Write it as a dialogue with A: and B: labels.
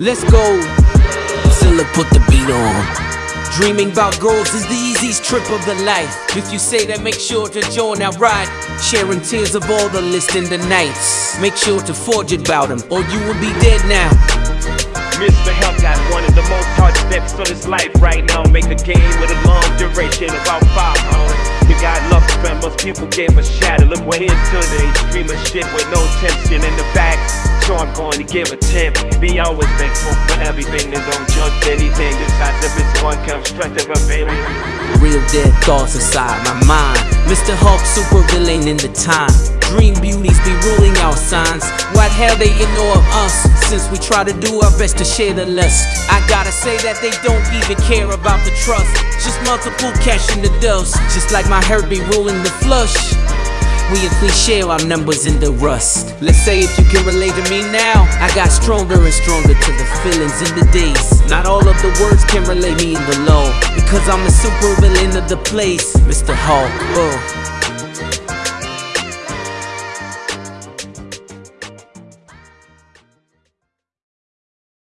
A: Let's go. Zilla put the beat on. Dreaming about goals is the easiest trip of the life. If you say that, make sure to join our ride. Sharing tears of all the listening the nights. Make sure to forge it about him, or you will be dead now.
B: Mr. Help got one of the most hard steps of his life right now. Make a game with a long duration, about five hours. You got love spend, most people gave a shadow. Look, we're into the extreme of shit with no tension in the back I'm going to give a tip. Be always thankful for everything and don't judge anything. Besides if it's one constructive of it.
A: Real dead thoughts inside my mind. Mr. Hulk, super villain in the time. Dream beauties be ruling our signs. What hell they ignore of us since we try to do our best to share the lust. I gotta say that they don't even care about the trust. Just multiple cash in the dust. Just like my Herbie ruling the flush. We we share our numbers in the rust. Let's say if you can relate to me now, I got stronger and stronger to the feelings in the days. Not all of the words can relate me in the low, because I'm the super villain of the place, Mr. Hulk.